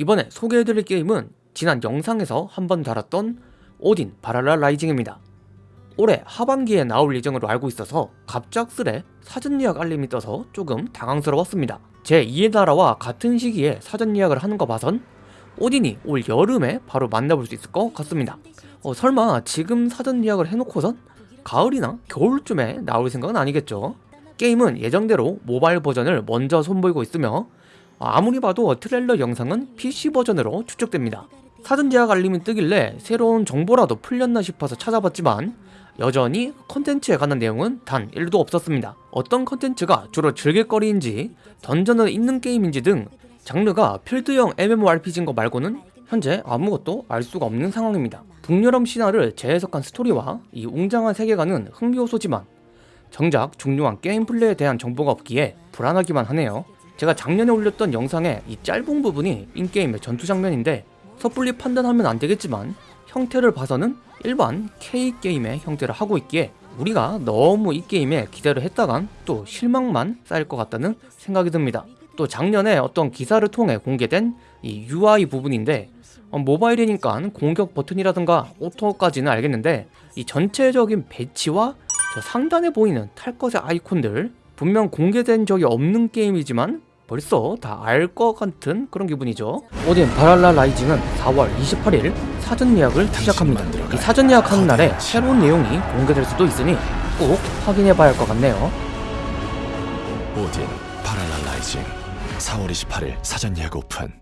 이번에 소개해드릴 게임은 지난 영상에서 한번 다뤘던 오딘 바랄라 라이징입니다. 올해 하반기에 나올 예정으로 알고 있어서 갑작스레 사전 예약 알림이 떠서 조금 당황스러웠습니다. 제 2의 나라와 같은 시기에 사전 예약을 하는 거 봐선 오딘이 올 여름에 바로 만나볼 수 있을 것 같습니다. 어, 설마 지금 사전 예약을 해놓고선 가을이나 겨울쯤에 나올 생각은 아니겠죠? 게임은 예정대로 모바일 버전을 먼저 선보이고 있으며 아무리 봐도 트레일러 영상은 PC 버전으로 추측됩니다. 사전 예약 알림이 뜨길래 새로운 정보라도 풀렸나 싶어서 찾아봤지만 여전히 컨텐츠에 관한 내용은 단 1도 없었습니다. 어떤 컨텐츠가 주로 즐길거리인지 던전을 있는 게임인지 등 장르가 필드형 MMORPG인 거 말고는 현재 아무것도 알 수가 없는 상황입니다. 북유럽 신화를 재해석한 스토리와 이 웅장한 세계관은 흥미요소지만 정작 중요한 게임 플레이에 대한 정보가 없기에 불안하기만 하네요. 제가 작년에 올렸던 영상에 이 짧은 부분이 인게임의 전투 장면인데 섣불리 판단하면 안 되겠지만 형태를 봐서는 일반 K게임의 형태를 하고 있기에 우리가 너무 이 게임에 기대를 했다간 또 실망만 쌓일 것 같다는 생각이 듭니다. 또 작년에 어떤 기사를 통해 공개된 이 UI 부분인데 어, 모바일이니까 공격 버튼이라든가 오토까지는 알겠는데 이 전체적인 배치와 저 상단에 보이는 탈 것의 아이콘들 분명 공개된 적이 없는 게임이지만 벌써 다 알 것 같은 그런 기분이죠. 오딘 발할라 라이징은 4월 28일 사전 예약을 시작합니다. 이 사전 예약하는 날에 새로운 내용이 공개될 수도 있으니 꼭 확인해 봐야 할 것 같네요. 오딘 발할라 라이징. 4월 28일 사전 예약 오픈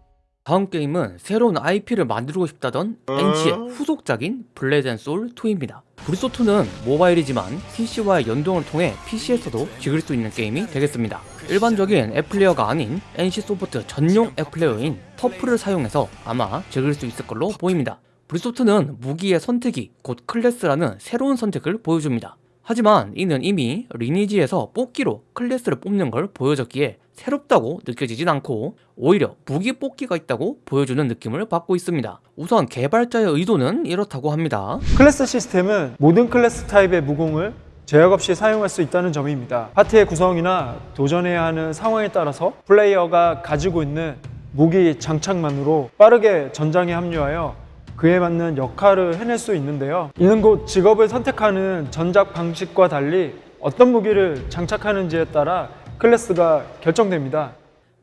다음 게임은 새로운 IP를 만들고 싶다던 NC의 후속작인 블레이드 앤 소울 2입니다. 블소2는 모바일이지만 PC와의 연동을 통해 PC에서도 즐길 수 있는 게임이 되겠습니다. 일반적인 app player가 아닌 NC소프트 전용 app player인 퍼플을 사용해서 아마 즐길 수 있을 걸로 보입니다. 블소2는 무기의 선택이 곧 클래스라는 새로운 선택을 보여줍니다. 하지만 이는 이미 리니지에서 뽑기로 클래스를 뽑는 걸 보여줬기에 새롭다고 느껴지진 않고 오히려 무기 뽑기가 있다고 보여주는 느낌을 받고 있습니다. 우선 개발자의 의도는 이렇다고 합니다. 클래스 시스템은 모든 클래스 타입의 무공을 제약 없이 사용할 수 있다는 점입니다. 파티의 구성이나 도전해야 하는 상황에 따라서 플레이어가 가지고 있는 무기 장착만으로 빠르게 전장에 합류하여 그에 맞는 역할을 해낼 수 있는데요. 이는 곧 직업을 선택하는 전작 방식과 달리 어떤 무기를 장착하는지에 따라 클래스가 결정됩니다.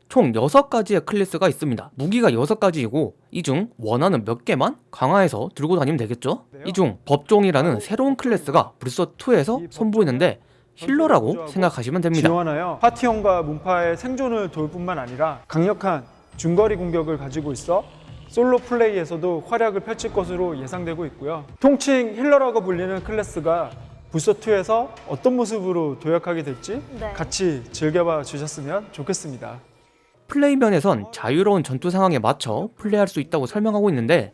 총 6가지의 클래스가 있습니다. 무기가 6가지이고 이 중 원하는 몇 개만 강화해서 들고 다니면 되겠죠? 이 중 법종이라는 새로운 클래스가 브리서2에서 선보이는데 healer라고 생각하시면 됩니다. 지원하여 파티원과 문파의 생존을 도울 뿐만 아니라 강력한 중거리 공격을 가지고 있어 솔로 플레이에서도 활약을 펼칠 것으로 예상되고 있고요. 통칭 healer라고 불리는 클래스가 블소2에서 어떤 모습으로 도약하게 될지 네. 같이 즐겨봐 주셨으면 좋겠습니다. 플레이 면에선 자유로운 전투 상황에 맞춰 플레이할 수 있다고 설명하고 있는데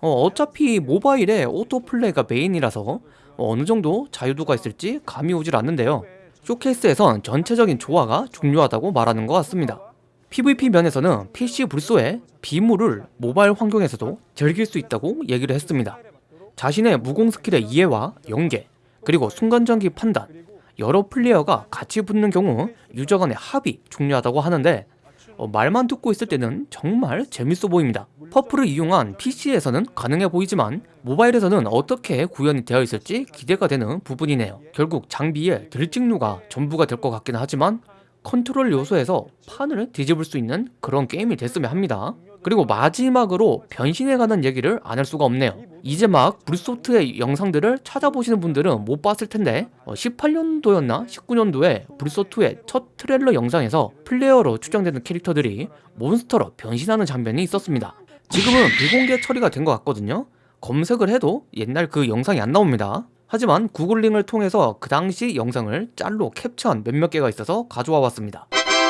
어차피 모바일에 auto play가 메인이라서 어느 정도 자유도가 있을지 감이 오질 않는데요. 쇼케이스에선 전체적인 조화가 중요하다고 말하는 것 같습니다. PVP 면에서는 PC 블소의 비무를 모바일 환경에서도 즐길 수 있다고 얘기를 했습니다. 자신의 무공 스킬의 이해와 연계, 그리고 순간적인 판단, 여러 플레이어가 같이 붙는 경우 유저 간의 합이 중요하다고 하는데 어, 말만 듣고 있을 때는 정말 재밌어 보입니다. 퍼플을 이용한 PC에서는 가능해 보이지만 모바일에서는 어떻게 구현이 되어 있을지 기대가 되는 부분이네요. 결국 장비의 딜찍누가 전부가 될 것 같기는 하지만 컨트롤 요소에서 판을 뒤집을 수 있는 그런 게임이 됐으면 합니다. 그리고 마지막으로 변신에 관한 얘기를 안 할 수가 없네요. 이제 막 블소2의 영상들을 찾아보시는 분들은 못 봤을 텐데 18년도였나 19년도에 블소2의 첫 트레일러 영상에서 플레이어로 추정되는 캐릭터들이 몬스터로 변신하는 장면이 있었습니다. 지금은 비공개 처리가 된 것 같거든요. 검색을 해도 옛날 그 영상이 안 나옵니다. 하지만 googling을 통해서 그 당시 영상을 짤로 캡처한 몇몇 개가 있어서 가져와 봤습니다.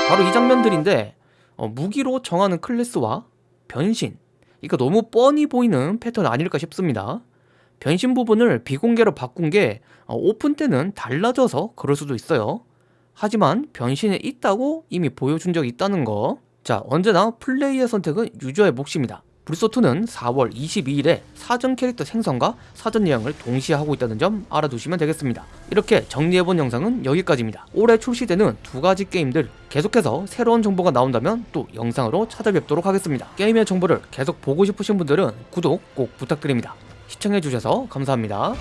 바로 이 장면들인데 어, 무기로 정하는 클래스와 변신 이거 너무 뻔히 보이는 패턴 아닐까 싶습니다. 변신 부분을 비공개로 바꾼 게 어, 오픈 때는 달라져서 그럴 수도 있어요. 하지만 변신이 있다고 이미 보여준 적이 있다는 거. 자, 언제나 플레이의 선택은 유저의 몫입니다. 블소2는 4월 22일에 사전 캐릭터 생성과 사전 예약을 동시에 하고 있다는 점 알아두시면 되겠습니다. 이렇게 정리해본 영상은 여기까지입니다. 올해 출시되는 두 가지 게임들 계속해서 새로운 정보가 나온다면 또 영상으로 찾아뵙도록 하겠습니다. 게임의 정보를 계속 보고 싶으신 분들은 구독 꼭 부탁드립니다. 시청해주셔서 감사합니다.